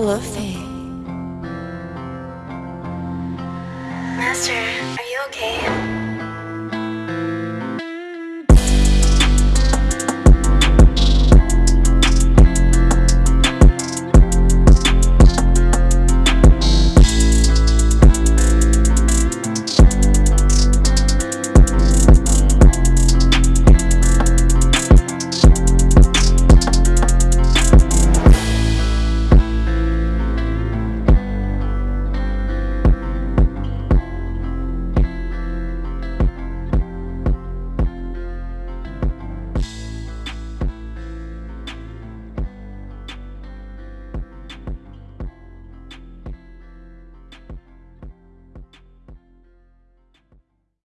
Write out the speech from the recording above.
Luffy. Master, are you okay?